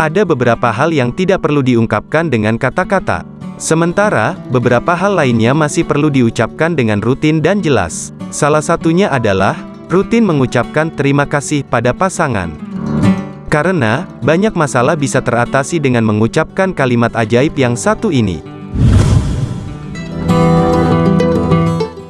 Ada beberapa hal yang tidak perlu diungkapkan dengan kata-kata. Sementara, beberapa hal lainnya masih perlu diucapkan dengan rutin dan jelas. Salah satunya adalah, rutin mengucapkan terima kasih pada pasangan. Karena, banyak masalah bisa teratasi dengan mengucapkan kalimat ajaib yang satu ini.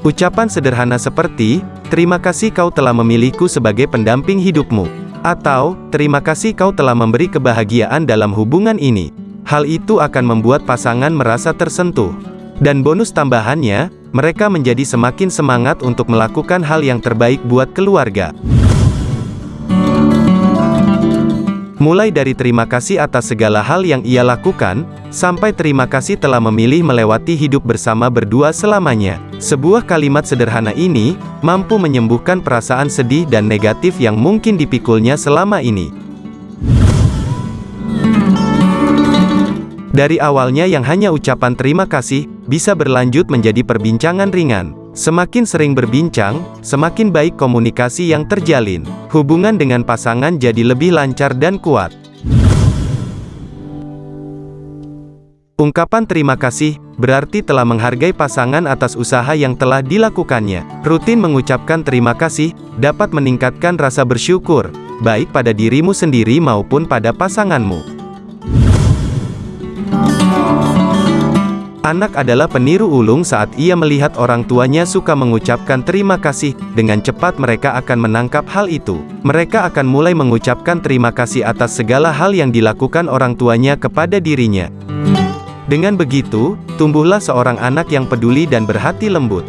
Ucapan sederhana seperti, terima kasih kau telah memilihku sebagai pendamping hidupmu. Atau, terima kasih kau telah memberi kebahagiaan dalam hubungan ini. Hal itu akan membuat pasangan merasa tersentuh. Dan bonus tambahannya, mereka menjadi semakin semangat untuk melakukan hal yang terbaik buat keluarga. Mulai dari terima kasih atas segala hal yang ia lakukan, sampai terima kasih telah memilih melewati hidup bersama berdua selamanya. Sebuah kalimat sederhana ini, mampu menyembuhkan perasaan sedih dan negatif yang mungkin dipikulnya selama ini. Dari awalnya yang hanya ucapan terima kasih, bisa berlanjut menjadi perbincangan ringan. Semakin sering berbincang, semakin baik komunikasi yang terjalin. Hubungan dengan pasangan jadi lebih lancar dan kuat. Ungkapan terima kasih, berarti telah menghargai pasangan atas usaha yang telah dilakukannya. Rutin mengucapkan terima kasih, dapat meningkatkan rasa bersyukur, baik pada dirimu sendiri maupun pada pasanganmu. Anak adalah peniru ulung saat ia melihat orang tuanya suka mengucapkan terima kasih, dengan cepat mereka akan menangkap hal itu. Mereka akan mulai mengucapkan terima kasih atas segala hal yang dilakukan orang tuanya kepada dirinya. Dengan begitu, tumbuhlah seorang anak yang peduli dan berhati lembut.